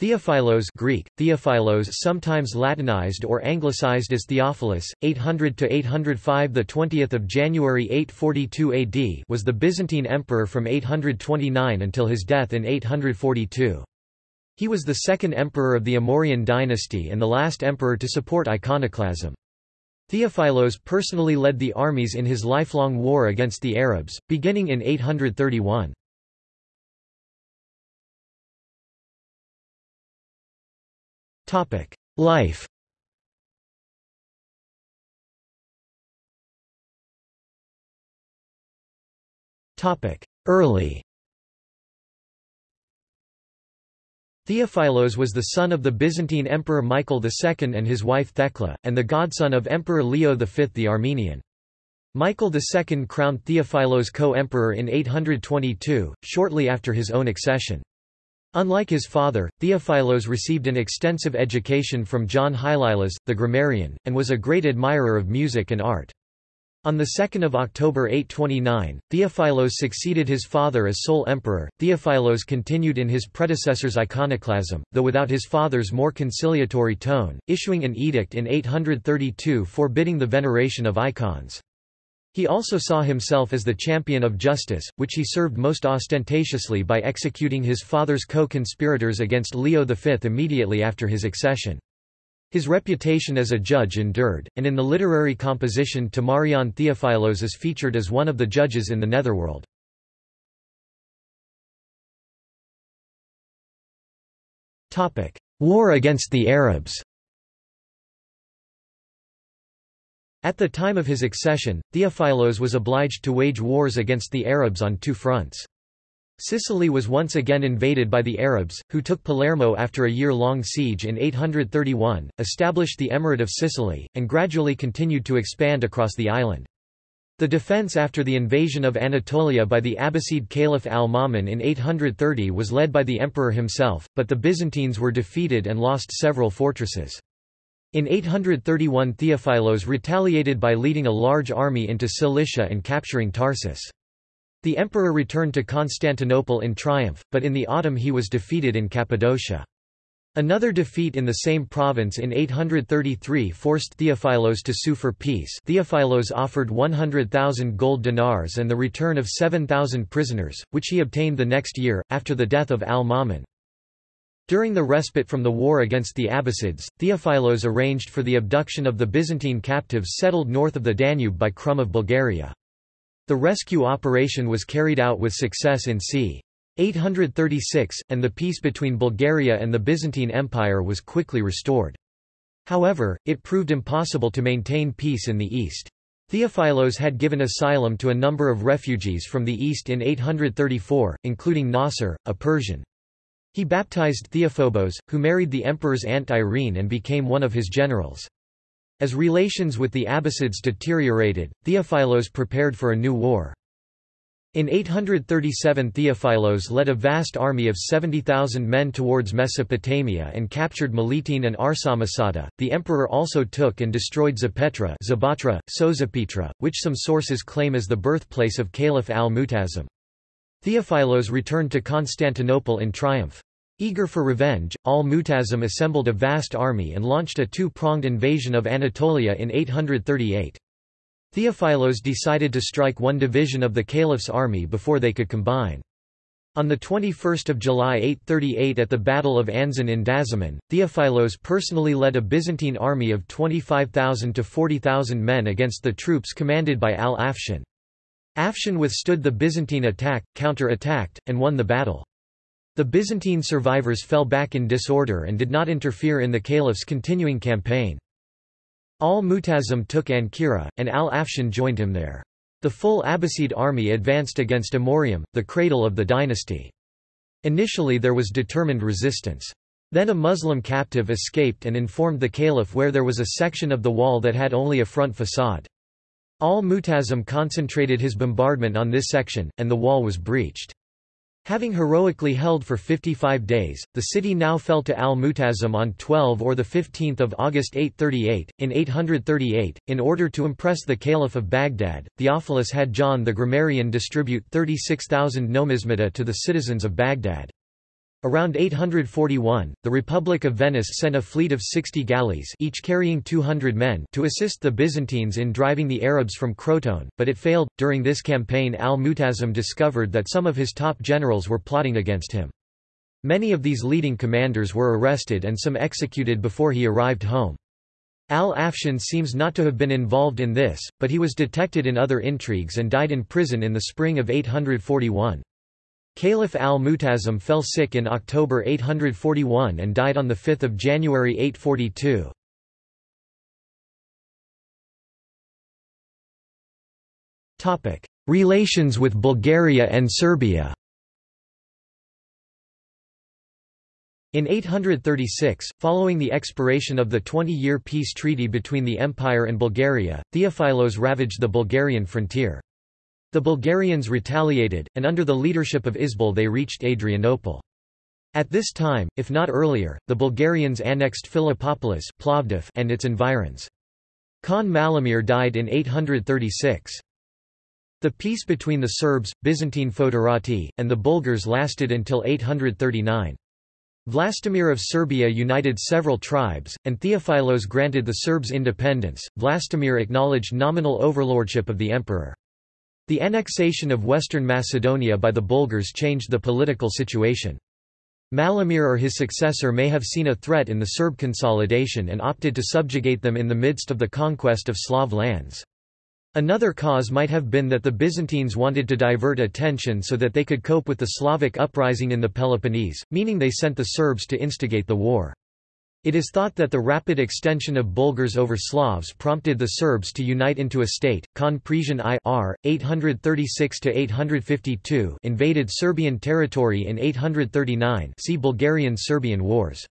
Theophilos Greek, Theophilos sometimes Latinized or Anglicized as Theophilus, 800–805 The 20th of January 842 AD was the Byzantine emperor from 829 until his death in 842. He was the second emperor of the Amorian dynasty and the last emperor to support iconoclasm. Theophilos personally led the armies in his lifelong war against the Arabs, beginning in 831. Life Topic: Early Theophilos was the son of the Byzantine Emperor Michael II and his wife Thecla, and the godson of Emperor Leo V the Armenian. Michael II crowned Theophilos co-emperor in 822, shortly after his own accession. Unlike his father, Theophilos received an extensive education from John Hylilas, the grammarian, and was a great admirer of music and art. On 2 October 829, Theophilos succeeded his father as sole emperor. Theophilos continued in his predecessor's iconoclasm, though without his father's more conciliatory tone, issuing an edict in 832 forbidding the veneration of icons. He also saw himself as the champion of justice, which he served most ostentatiously by executing his father's co-conspirators against Leo V immediately after his accession. His reputation as a judge endured, and in the literary composition Timarion Theophilos is featured as one of the judges in the netherworld. War against the Arabs At the time of his accession, Theophilos was obliged to wage wars against the Arabs on two fronts. Sicily was once again invaded by the Arabs, who took Palermo after a year-long siege in 831, established the Emirate of Sicily, and gradually continued to expand across the island. The defense after the invasion of Anatolia by the Abbasid Caliph al-Ma'mun in 830 was led by the emperor himself, but the Byzantines were defeated and lost several fortresses. In 831 Theophilos retaliated by leading a large army into Cilicia and capturing Tarsus. The emperor returned to Constantinople in triumph, but in the autumn he was defeated in Cappadocia. Another defeat in the same province in 833 forced Theophilos to sue for peace Theophilos offered 100,000 gold dinars and the return of 7,000 prisoners, which he obtained the next year, after the death of al-Ma'mun. During the respite from the war against the Abbasids, Theophilos arranged for the abduction of the Byzantine captives settled north of the Danube by Krum of Bulgaria. The rescue operation was carried out with success in c. 836, and the peace between Bulgaria and the Byzantine Empire was quickly restored. However, it proved impossible to maintain peace in the east. Theophilos had given asylum to a number of refugees from the east in 834, including Nasser, a Persian. He baptized Theophobos, who married the emperor's aunt Irene and became one of his generals. As relations with the Abbasids deteriorated, Theophilos prepared for a new war. In 837 Theophilos led a vast army of 70,000 men towards Mesopotamia and captured Melitene and Arsamosata. The emperor also took and destroyed Zapetra Zabatra, Sozapitra, which some sources claim as the birthplace of Caliph al-Mu'tasim. Theophilos returned to Constantinople in triumph. Eager for revenge, al-Mu'tasim assembled a vast army and launched a two-pronged invasion of Anatolia in 838. Theophilos decided to strike one division of the caliph's army before they could combine. On 21 July 838 at the Battle of Anzen in Dazimon, Theophilos personally led a Byzantine army of 25,000 to 40,000 men against the troops commanded by al-Afshin. Afshin withstood the Byzantine attack, counter-attacked, and won the battle. The Byzantine survivors fell back in disorder and did not interfere in the caliph's continuing campaign. Al-Mu'tasim took Ancyra, and al-Afshin joined him there. The full Abbasid army advanced against Amorium, the cradle of the dynasty. Initially there was determined resistance. Then a Muslim captive escaped and informed the caliph where there was a section of the wall that had only a front facade. Al-Mu'tasim concentrated his bombardment on this section, and the wall was breached. Having heroically held for 55 days, the city now fell to al-Mu'tasim on 12 or 15 August 838. In 838, in order to impress the Caliph of Baghdad, Theophilus had John the grammarian distribute 36,000 numismata to the citizens of Baghdad. Around 841, the Republic of Venice sent a fleet of 60 galleys each carrying 200 men to assist the Byzantines in driving the Arabs from Crotone, but it failed. During this campaign al-Mu'tasim discovered that some of his top generals were plotting against him. Many of these leading commanders were arrested and some executed before he arrived home. Al-Afshin seems not to have been involved in this, but he was detected in other intrigues and died in prison in the spring of 841. Caliph al-Mu'tasim fell sick in October 841 and died on 5 January 842. Relations with Bulgaria and Serbia In 836, following the expiration of the 20-year peace treaty between the Empire and Bulgaria, Theophilos ravaged the Bulgarian frontier. The Bulgarians retaliated, and under the leadership of Isbul they reached Adrianople. At this time, if not earlier, the Bulgarians annexed Philippopolis and its environs. Khan Malamir died in 836. The peace between the Serbs, Byzantine Foederati, and the Bulgars lasted until 839. Vlastimir of Serbia united several tribes, and Theophilos granted the Serbs independence. Vlastimir acknowledged nominal overlordship of the emperor. The annexation of western Macedonia by the Bulgars changed the political situation. Malamir or his successor may have seen a threat in the Serb consolidation and opted to subjugate them in the midst of the conquest of Slav lands. Another cause might have been that the Byzantines wanted to divert attention so that they could cope with the Slavic uprising in the Peloponnese, meaning they sent the Serbs to instigate the war. It is thought that the rapid extension of Bulgars over Slavs prompted the Serbs to unite into a state. Khan Presian I R. 836–852 invaded Serbian territory in 839 see Bulgarian-Serbian Wars.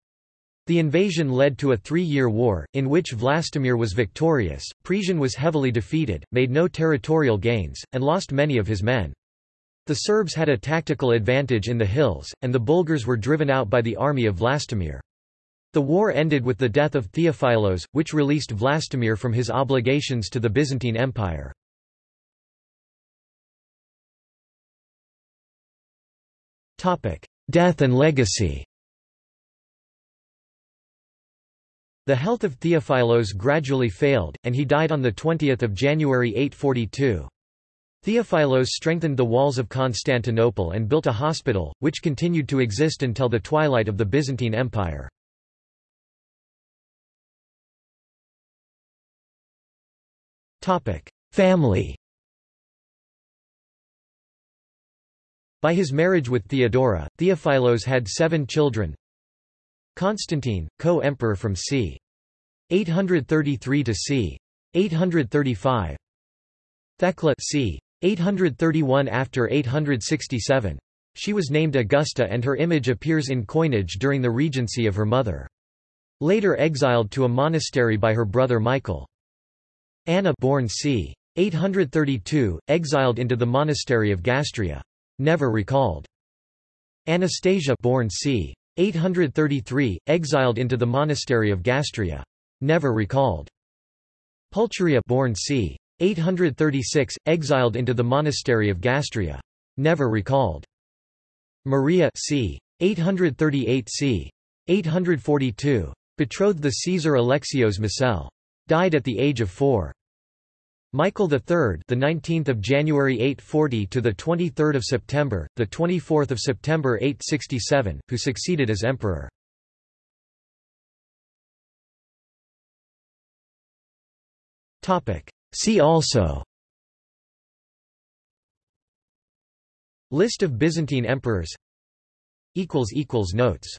The invasion led to a three-year war, in which Vlastimir was victorious, Presian was heavily defeated, made no territorial gains, and lost many of his men. The Serbs had a tactical advantage in the hills, and the Bulgars were driven out by the army of Vlastimir. The war ended with the death of Theophilos, which released Vlastimir from his obligations to the Byzantine Empire. Death and legacy The health of Theophilos gradually failed, and he died on 20 January 842. Theophilos strengthened the walls of Constantinople and built a hospital, which continued to exist until the twilight of the Byzantine Empire. Family By his marriage with Theodora, Theophilos had seven children Constantine, co-emperor from c. 833 to c. 835 Thecla c. 831 after 867. She was named Augusta and her image appears in coinage during the regency of her mother. Later exiled to a monastery by her brother Michael. Anna born c. 832, exiled into the monastery of Gastria. Never recalled. Anastasia born c. 833, exiled into the monastery of Gastria. Never recalled. Pulcheria born c. 836, exiled into the monastery of Gastria. Never recalled. Maria c. 838 c. 842. Betrothed the Caesar Alexios Mosele. Died at the age of four. Michael III, the 19th of January 840 to the 23rd of September, the 24th of September 867, who succeeded as emperor. Topic. See also. List of Byzantine emperors. Equals equals notes.